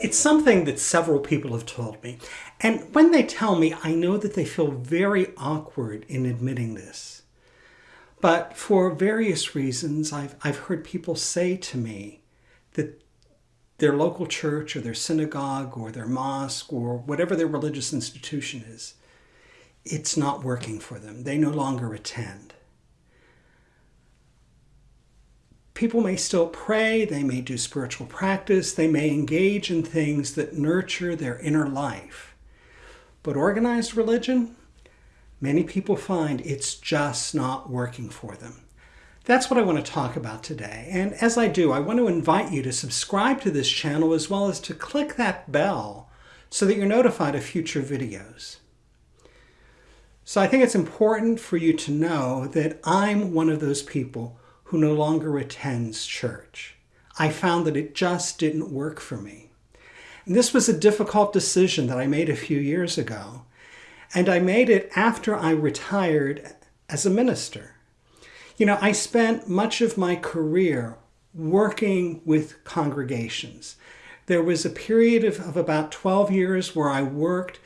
It's something that several people have told me. And when they tell me, I know that they feel very awkward in admitting this. But for various reasons, I've, I've heard people say to me that their local church or their synagogue or their mosque or whatever their religious institution is, it's not working for them. They no longer attend. People may still pray, they may do spiritual practice, they may engage in things that nurture their inner life. But organized religion, many people find it's just not working for them. That's what I want to talk about today. And as I do, I want to invite you to subscribe to this channel as well as to click that bell so that you're notified of future videos. So I think it's important for you to know that I'm one of those people who no longer attends church. I found that it just didn't work for me. And this was a difficult decision that I made a few years ago. And I made it after I retired as a minister. You know, I spent much of my career working with congregations. There was a period of, of about 12 years where I worked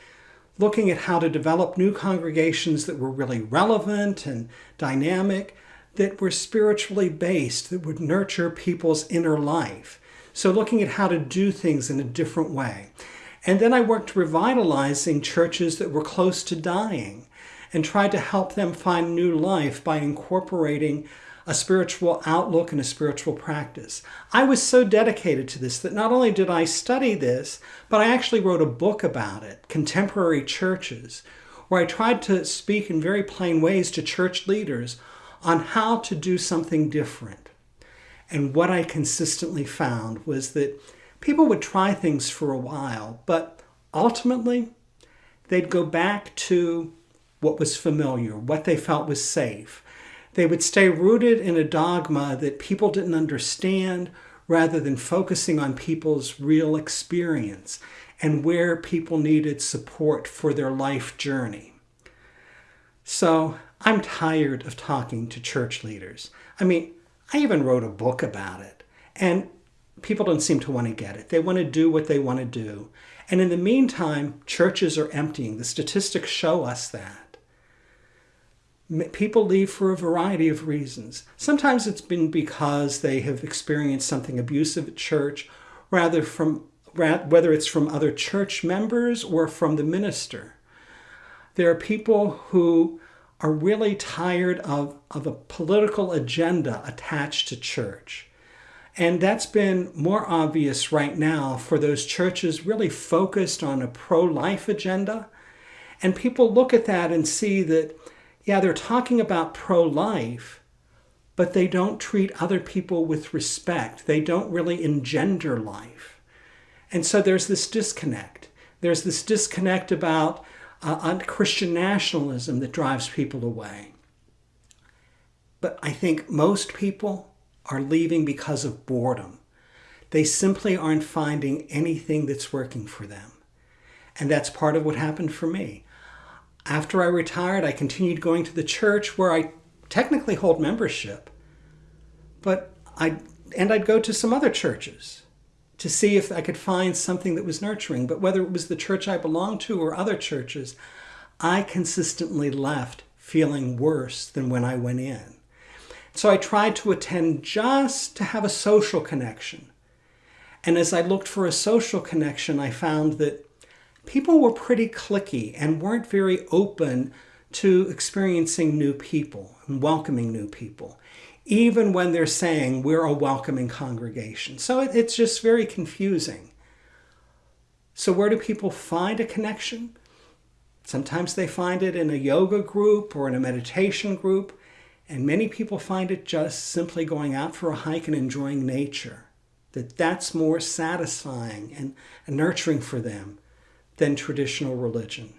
looking at how to develop new congregations that were really relevant and dynamic that were spiritually based, that would nurture people's inner life. So looking at how to do things in a different way. And then I worked revitalizing churches that were close to dying and tried to help them find new life by incorporating a spiritual outlook and a spiritual practice. I was so dedicated to this that not only did I study this, but I actually wrote a book about it, Contemporary Churches, where I tried to speak in very plain ways to church leaders on how to do something different. And what I consistently found was that people would try things for a while, but ultimately they'd go back to what was familiar, what they felt was safe. They would stay rooted in a dogma that people didn't understand rather than focusing on people's real experience and where people needed support for their life journey. So I'm tired of talking to church leaders. I mean, I even wrote a book about it, and people don't seem to want to get it. They want to do what they want to do. And in the meantime, churches are emptying. The statistics show us that. People leave for a variety of reasons. Sometimes it's been because they have experienced something abusive at church, rather from whether it's from other church members or from the minister. There are people who are really tired of, of a political agenda attached to church. And that's been more obvious right now for those churches really focused on a pro-life agenda. And people look at that and see that, yeah, they're talking about pro-life, but they don't treat other people with respect. They don't really engender life. And so there's this disconnect. There's this disconnect about uh, Christian nationalism that drives people away. But I think most people are leaving because of boredom. They simply aren't finding anything that's working for them. And that's part of what happened for me. After I retired, I continued going to the church where I technically hold membership, but I and I'd go to some other churches to see if I could find something that was nurturing. But whether it was the church I belonged to or other churches, I consistently left feeling worse than when I went in. So I tried to attend just to have a social connection. And as I looked for a social connection, I found that people were pretty clicky and weren't very open to experiencing new people and welcoming new people even when they're saying we're a welcoming congregation. So it, it's just very confusing. So where do people find a connection? Sometimes they find it in a yoga group or in a meditation group, and many people find it just simply going out for a hike and enjoying nature. That that's more satisfying and, and nurturing for them than traditional religion.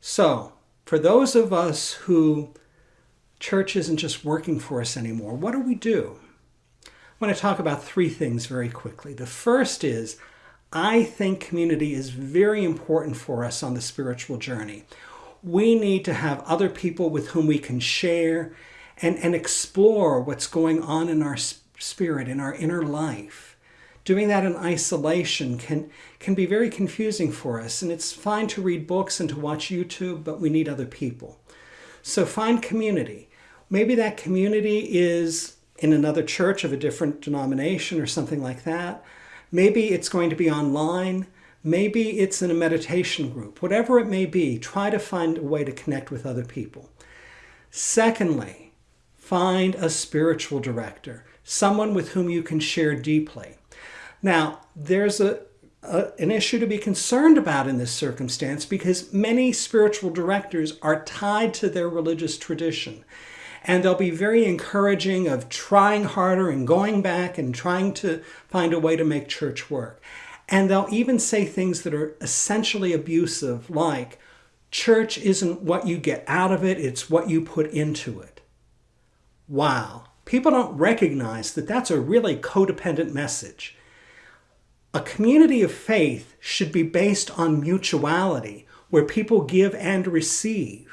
So, for those of us who church isn't just working for us anymore. What do we do? I want to talk about three things very quickly. The first is I think community is very important for us on the spiritual journey. We need to have other people with whom we can share and, and explore what's going on in our spirit, in our inner life, Doing that in isolation can, can be very confusing for us, and it's fine to read books and to watch YouTube, but we need other people. So find community. Maybe that community is in another church of a different denomination or something like that. Maybe it's going to be online. Maybe it's in a meditation group. Whatever it may be, try to find a way to connect with other people. Secondly, find a spiritual director, someone with whom you can share deeply. Now, there's a, a, an issue to be concerned about in this circumstance because many spiritual directors are tied to their religious tradition. And they'll be very encouraging of trying harder and going back and trying to find a way to make church work. And they'll even say things that are essentially abusive, like, church isn't what you get out of it, it's what you put into it. Wow. People don't recognize that that's a really codependent message. A community of faith should be based on mutuality, where people give and receive.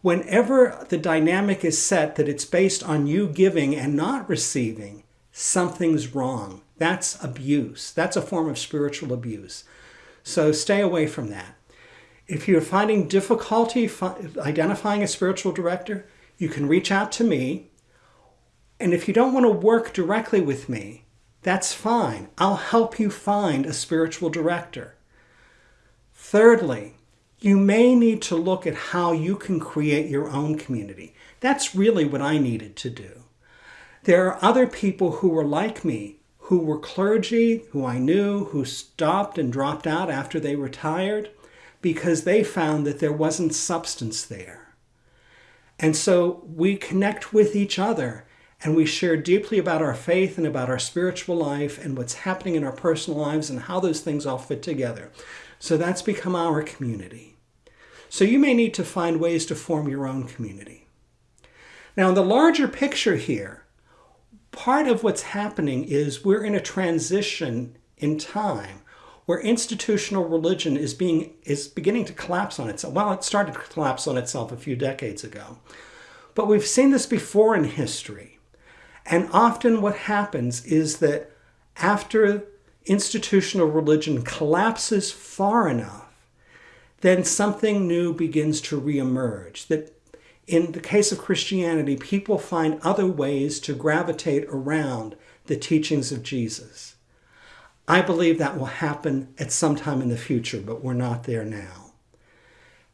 Whenever the dynamic is set that it's based on you giving and not receiving, something's wrong. That's abuse. That's a form of spiritual abuse. So stay away from that. If you're finding difficulty identifying a spiritual director, you can reach out to me. And if you don't want to work directly with me, that's fine. I'll help you find a spiritual director. Thirdly, you may need to look at how you can create your own community. That's really what I needed to do. There are other people who were like me, who were clergy, who I knew, who stopped and dropped out after they retired because they found that there wasn't substance there. And so we connect with each other and we share deeply about our faith and about our spiritual life and what's happening in our personal lives and how those things all fit together. So that's become our community. So you may need to find ways to form your own community. Now, in the larger picture here, part of what's happening is we're in a transition in time where institutional religion is being is beginning to collapse on itself. Well, it started to collapse on itself a few decades ago. But we've seen this before in history. And often what happens is that after institutional religion collapses far enough, then something new begins to reemerge. That in the case of Christianity, people find other ways to gravitate around the teachings of Jesus. I believe that will happen at some time in the future, but we're not there now.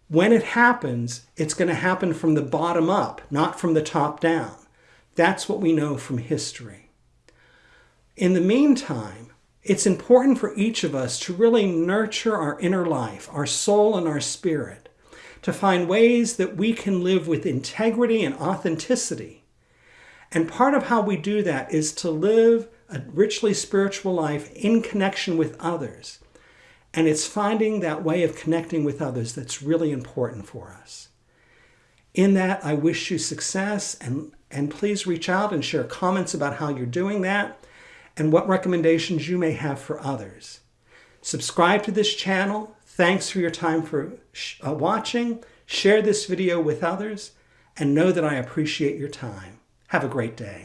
When it happens, it's going to happen from the bottom up, not from the top down. That's what we know from history. In the meantime, it's important for each of us to really nurture our inner life, our soul and our spirit, to find ways that we can live with integrity and authenticity. And part of how we do that is to live a richly spiritual life in connection with others. And it's finding that way of connecting with others that's really important for us. In that, I wish you success and and please reach out and share comments about how you're doing that and what recommendations you may have for others. Subscribe to this channel. Thanks for your time for uh, watching. Share this video with others and know that I appreciate your time. Have a great day.